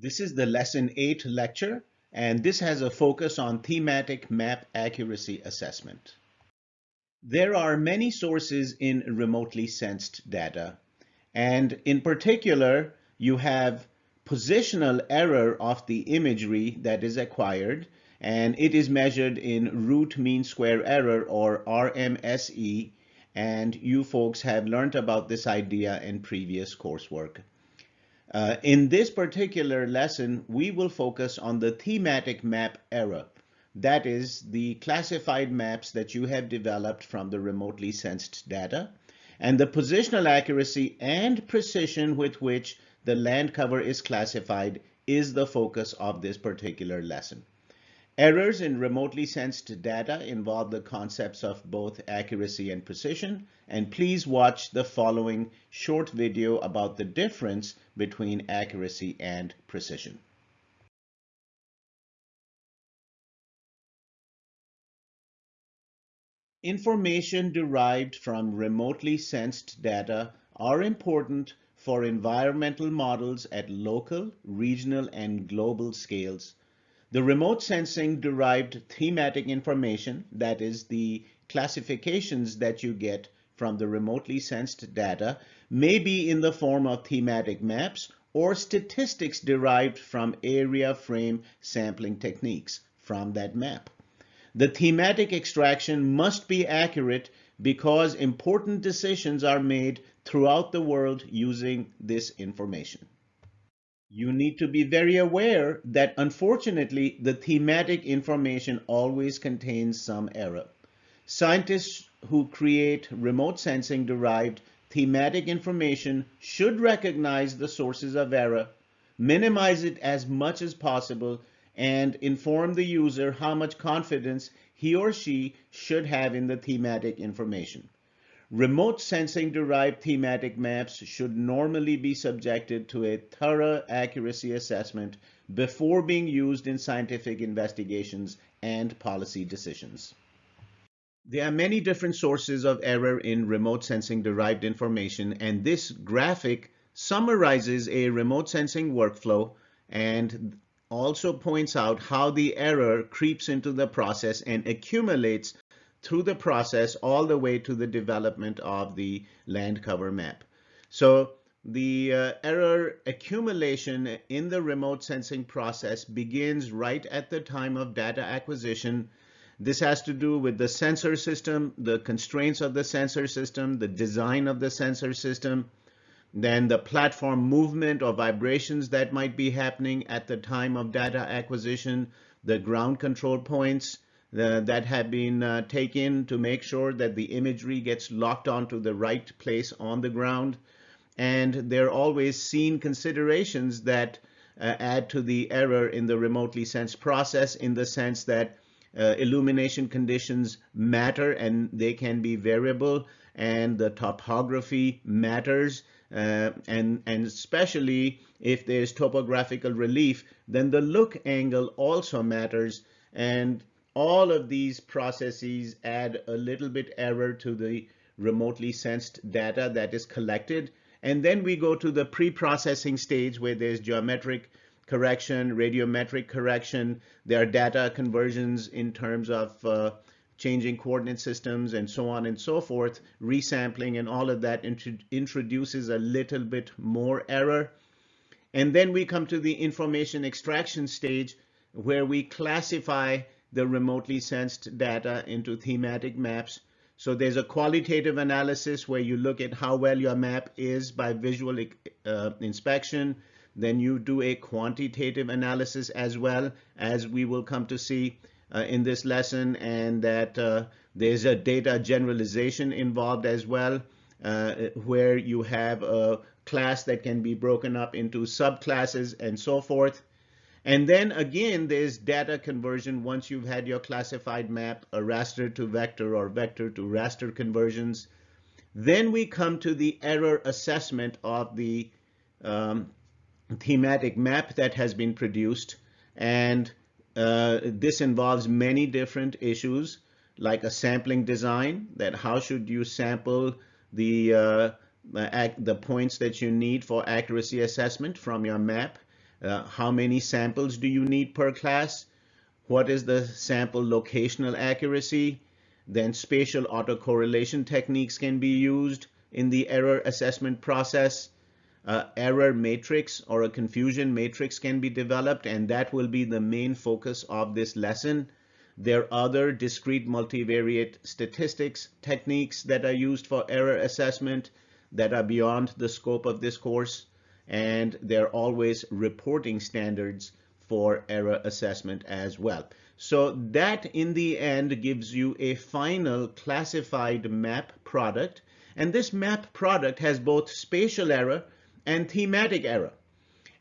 This is the lesson 8 lecture, and this has a focus on thematic map accuracy assessment. There are many sources in remotely sensed data, and in particular, you have positional error of the imagery that is acquired, and it is measured in root mean square error or RMSE, and you folks have learned about this idea in previous coursework. Uh, in this particular lesson, we will focus on the thematic map error. That is the classified maps that you have developed from the remotely sensed data and the positional accuracy and precision with which the land cover is classified is the focus of this particular lesson. Errors in remotely sensed data involve the concepts of both accuracy and precision, and please watch the following short video about the difference between accuracy and precision. Information derived from remotely sensed data are important for environmental models at local, regional, and global scales the remote sensing derived thematic information, that is the classifications that you get from the remotely sensed data, may be in the form of thematic maps or statistics derived from area frame sampling techniques from that map. The thematic extraction must be accurate because important decisions are made throughout the world using this information you need to be very aware that unfortunately the thematic information always contains some error. Scientists who create remote sensing derived thematic information should recognize the sources of error, minimize it as much as possible, and inform the user how much confidence he or she should have in the thematic information. Remote sensing derived thematic maps should normally be subjected to a thorough accuracy assessment before being used in scientific investigations and policy decisions. There are many different sources of error in remote sensing derived information, and this graphic summarizes a remote sensing workflow and also points out how the error creeps into the process and accumulates through the process all the way to the development of the land cover map. So the uh, error accumulation in the remote sensing process begins right at the time of data acquisition. This has to do with the sensor system, the constraints of the sensor system, the design of the sensor system, then the platform movement or vibrations that might be happening at the time of data acquisition, the ground control points, uh, that have been uh, taken to make sure that the imagery gets locked onto the right place on the ground. And there are always scene considerations that uh, add to the error in the remotely sensed process in the sense that uh, illumination conditions matter and they can be variable and the topography matters uh, and and especially if there's topographical relief then the look angle also matters and all of these processes add a little bit error to the remotely sensed data that is collected. And then we go to the pre-processing stage where there's geometric correction, radiometric correction. There are data conversions in terms of uh, changing coordinate systems and so on and so forth, resampling and all of that int introduces a little bit more error. And then we come to the information extraction stage where we classify the remotely sensed data into thematic maps. So there's a qualitative analysis where you look at how well your map is by visual uh, inspection. Then you do a quantitative analysis as well, as we will come to see uh, in this lesson, and that uh, there's a data generalization involved as well, uh, where you have a class that can be broken up into subclasses and so forth. And then again, there's data conversion once you've had your classified map, a raster to vector or vector to raster conversions. Then we come to the error assessment of the um, thematic map that has been produced. And uh, this involves many different issues like a sampling design, that how should you sample the, uh, the points that you need for accuracy assessment from your map Uh, how many samples do you need per class? What is the sample locational accuracy? Then spatial autocorrelation techniques can be used in the error assessment process. Uh, error matrix or a confusion matrix can be developed and that will be the main focus of this lesson. There are other discrete multivariate statistics techniques that are used for error assessment that are beyond the scope of this course and there are always reporting standards for error assessment as well. So that in the end gives you a final classified map product and this map product has both spatial error and thematic error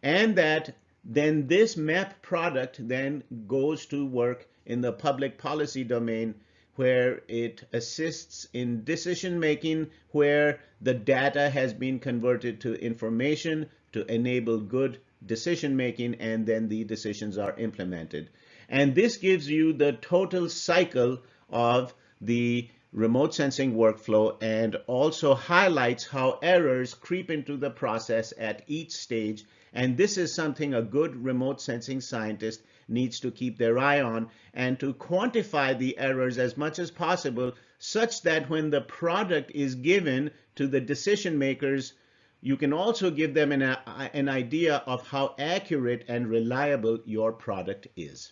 and that then this map product then goes to work in the public policy domain where it assists in decision making, where the data has been converted to information to enable good decision making, and then the decisions are implemented. And this gives you the total cycle of the remote sensing workflow and also highlights how errors creep into the process at each stage. And this is something a good remote sensing scientist needs to keep their eye on and to quantify the errors as much as possible such that when the product is given to the decision makers, you can also give them an, uh, an idea of how accurate and reliable your product is.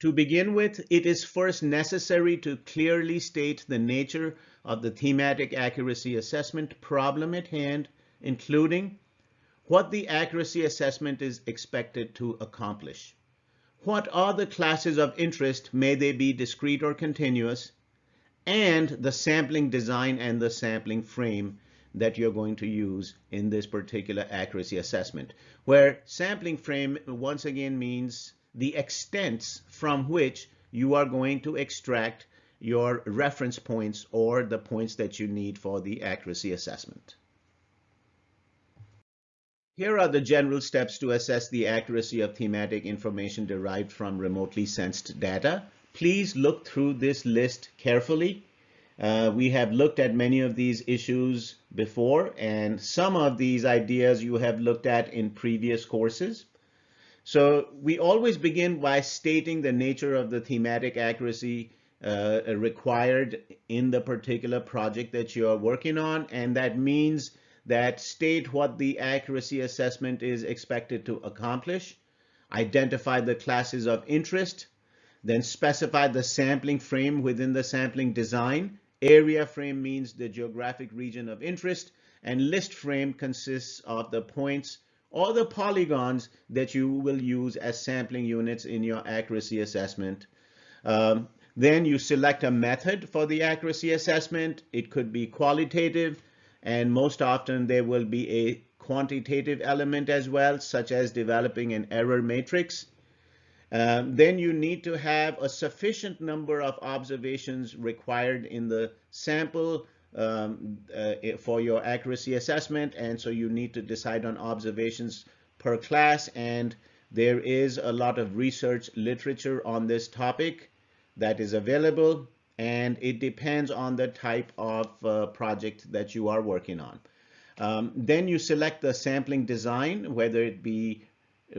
To begin with, it is first necessary to clearly state the nature of the thematic accuracy assessment problem at hand, including what the accuracy assessment is expected to accomplish. What are the classes of interest, may they be discrete or continuous, and the sampling design and the sampling frame that you're going to use in this particular accuracy assessment, where sampling frame once again means the extents from which you are going to extract your reference points or the points that you need for the accuracy assessment. Here are the general steps to assess the accuracy of thematic information derived from remotely sensed data. Please look through this list carefully. Uh, we have looked at many of these issues before, and some of these ideas you have looked at in previous courses. So we always begin by stating the nature of the thematic accuracy uh, required in the particular project that you are working on, and that means that state what the accuracy assessment is expected to accomplish, identify the classes of interest, then specify the sampling frame within the sampling design. Area frame means the geographic region of interest, and list frame consists of the points or the polygons that you will use as sampling units in your accuracy assessment. Um, then you select a method for the accuracy assessment. It could be qualitative, and most often there will be a quantitative element as well, such as developing an error matrix. Um, then you need to have a sufficient number of observations required in the sample um, uh, for your accuracy assessment. And so you need to decide on observations per class. And there is a lot of research literature on this topic that is available and it depends on the type of uh, project that you are working on. Um, then you select the sampling design, whether it be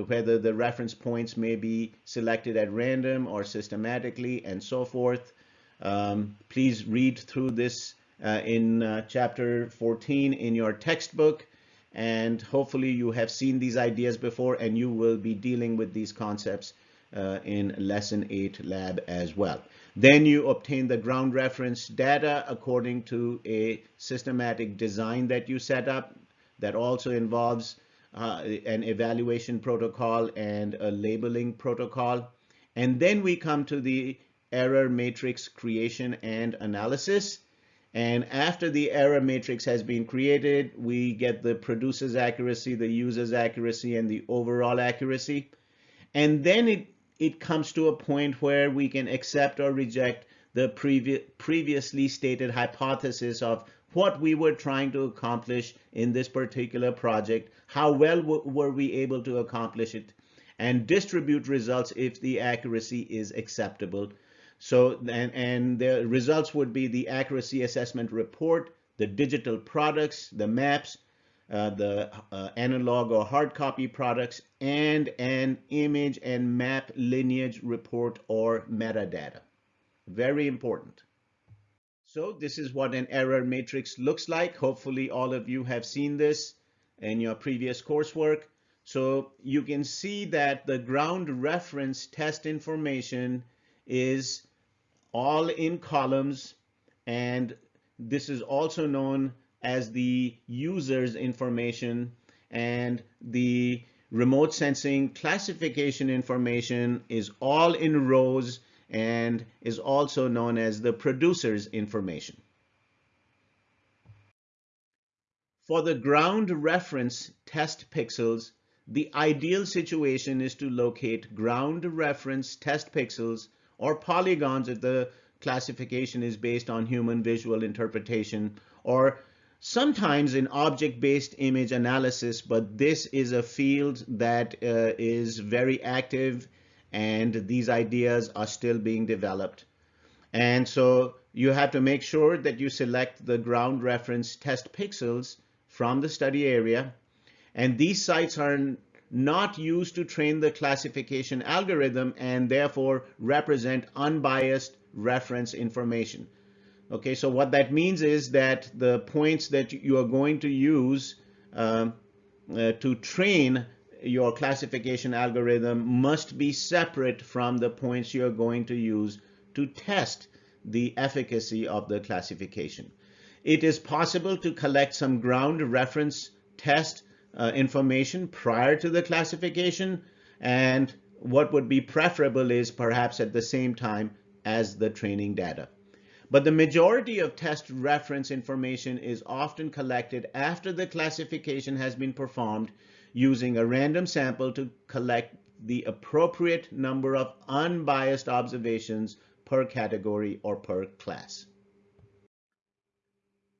whether the reference points may be selected at random or systematically and so forth. Um, please read through this uh, in uh, chapter 14 in your textbook and hopefully you have seen these ideas before and you will be dealing with these concepts uh, in lesson 8 lab as well. Then you obtain the ground reference data according to a systematic design that you set up that also involves uh, an evaluation protocol and a labeling protocol. And then we come to the error matrix creation and analysis. And after the error matrix has been created, we get the producer's accuracy, the user's accuracy, and the overall accuracy. And then it it comes to a point where we can accept or reject the previ previously stated hypothesis of what we were trying to accomplish in this particular project, how well were we able to accomplish it, and distribute results if the accuracy is acceptable. So, and, and the results would be the accuracy assessment report, the digital products, the maps, uh, the uh, analog or hard copy products, and an image and map lineage report or metadata. Very important. So this is what an error matrix looks like. Hopefully all of you have seen this in your previous coursework. So you can see that the ground reference test information is all in columns and this is also known as the user's information and the remote sensing classification information is all in rows and is also known as the producer's information. For the ground reference test pixels, the ideal situation is to locate ground reference test pixels or polygons if the classification is based on human visual interpretation or sometimes in object-based image analysis, but this is a field that uh, is very active and these ideas are still being developed. And so you have to make sure that you select the ground reference test pixels from the study area. And these sites are not used to train the classification algorithm and therefore represent unbiased reference information. Okay, so what that means is that the points that you are going to use um, uh, to train your classification algorithm must be separate from the points you're going to use to test the efficacy of the classification. It is possible to collect some ground reference test uh, information prior to the classification and what would be preferable is perhaps at the same time as the training data. But the majority of test reference information is often collected after the classification has been performed using a random sample to collect the appropriate number of unbiased observations per category or per class.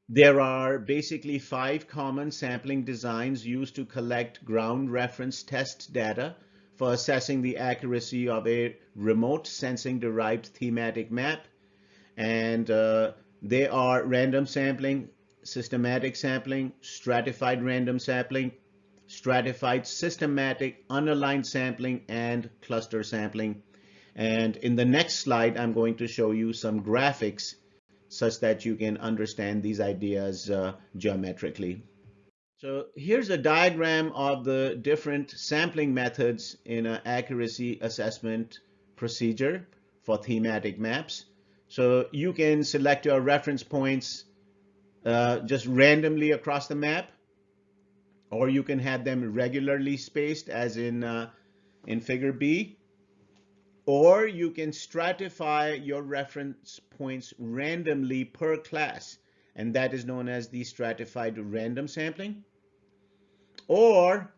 There are basically five common sampling designs used to collect ground reference test data for assessing the accuracy of a remote sensing derived thematic map and uh, they are random sampling, systematic sampling, stratified random sampling, stratified systematic unaligned sampling, and cluster sampling. And in the next slide, I'm going to show you some graphics such that you can understand these ideas uh, geometrically. So here's a diagram of the different sampling methods in an accuracy assessment procedure for thematic maps. So you can select your reference points uh, just randomly across the map, or you can have them regularly spaced as in, uh, in figure B, or you can stratify your reference points randomly per class, and that is known as the stratified random sampling. Or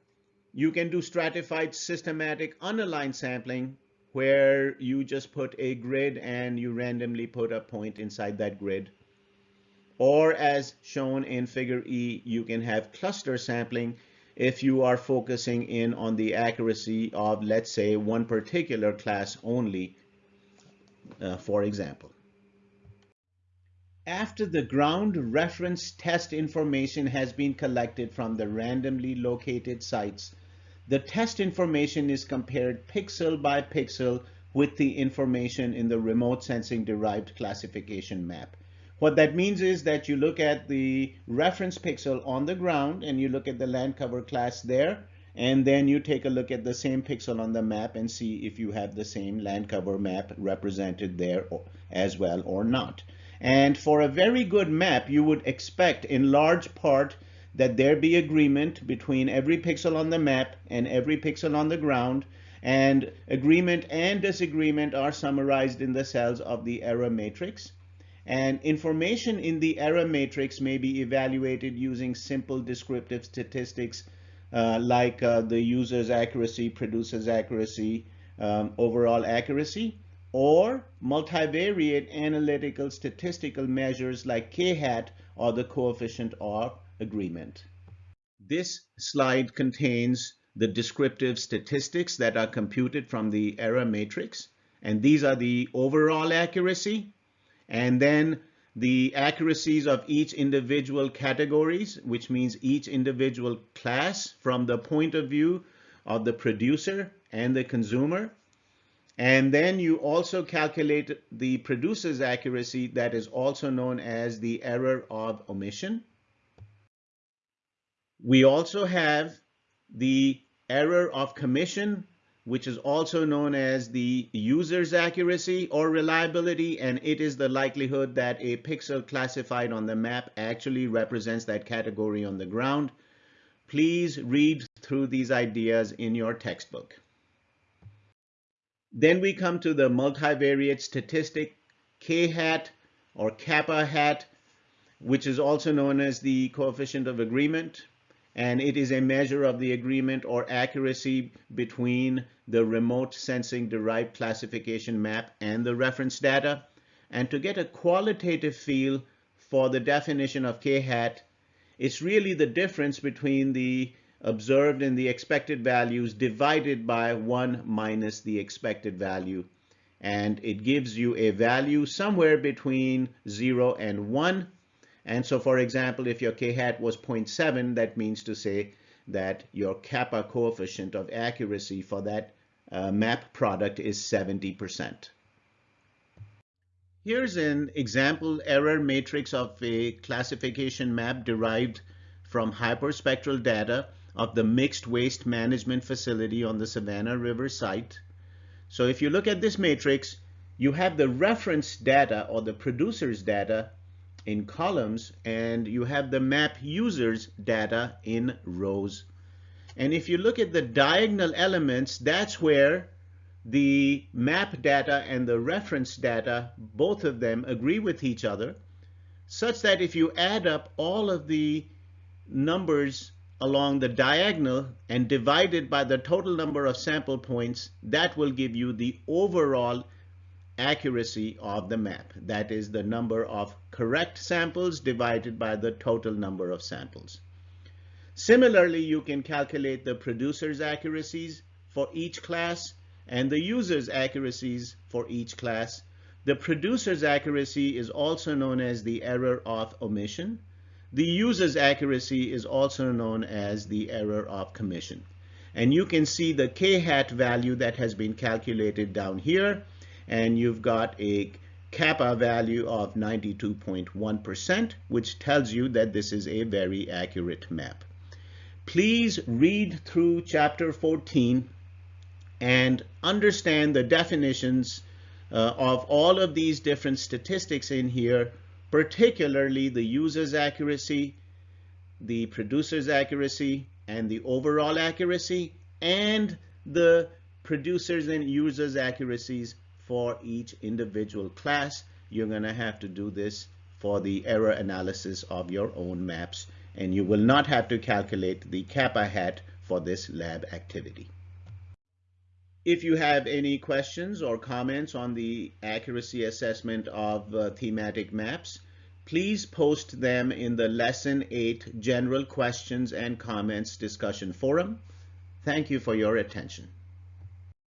you can do stratified systematic unaligned sampling, where you just put a grid and you randomly put a point inside that grid. Or as shown in figure E, you can have cluster sampling if you are focusing in on the accuracy of, let's say, one particular class only, uh, for example. After the ground reference test information has been collected from the randomly located sites, the test information is compared pixel by pixel with the information in the remote sensing derived classification map. What that means is that you look at the reference pixel on the ground and you look at the land cover class there, and then you take a look at the same pixel on the map and see if you have the same land cover map represented there as well or not. And for a very good map, you would expect in large part that there be agreement between every pixel on the map and every pixel on the ground, and agreement and disagreement are summarized in the cells of the error matrix. And information in the error matrix may be evaluated using simple descriptive statistics uh, like uh, the user's accuracy, producer's accuracy, um, overall accuracy, or multivariate analytical statistical measures like k-hat or the coefficient of agreement. This slide contains the descriptive statistics that are computed from the error matrix. And these are the overall accuracy. And then the accuracies of each individual categories, which means each individual class from the point of view of the producer and the consumer. And then you also calculate the producer's accuracy that is also known as the error of omission. We also have the error of commission which is also known as the user's accuracy or reliability, and it is the likelihood that a pixel classified on the map actually represents that category on the ground. Please read through these ideas in your textbook. Then we come to the multivariate statistic k-hat or kappa hat, which is also known as the coefficient of agreement and it is a measure of the agreement or accuracy between the remote sensing derived classification map and the reference data. And to get a qualitative feel for the definition of k-hat, it's really the difference between the observed and the expected values divided by 1 minus the expected value. And it gives you a value somewhere between 0 and 1 and so, for example, if your k-hat was 0.7, that means to say that your kappa coefficient of accuracy for that uh, map product is 70%. Here's an example error matrix of a classification map derived from hyperspectral data of the mixed waste management facility on the Savannah River site. So if you look at this matrix, you have the reference data or the producer's data in columns and you have the map users data in rows. And if you look at the diagonal elements, that's where the map data and the reference data, both of them agree with each other, such that if you add up all of the numbers along the diagonal and divide it by the total number of sample points, that will give you the overall accuracy of the map. That is the number of correct samples divided by the total number of samples. Similarly, you can calculate the producer's accuracies for each class and the user's accuracies for each class. The producer's accuracy is also known as the error of omission. The user's accuracy is also known as the error of commission. And you can see the k-hat value that has been calculated down here and you've got a kappa value of 92.1%, which tells you that this is a very accurate map. Please read through chapter 14 and understand the definitions uh, of all of these different statistics in here, particularly the user's accuracy, the producer's accuracy, and the overall accuracy, and the producers and users accuracies for each individual class. You're going to have to do this for the error analysis of your own maps, and you will not have to calculate the kappa hat for this lab activity. If you have any questions or comments on the accuracy assessment of uh, thematic maps, please post them in the Lesson 8 General Questions and Comments discussion forum. Thank you for your attention.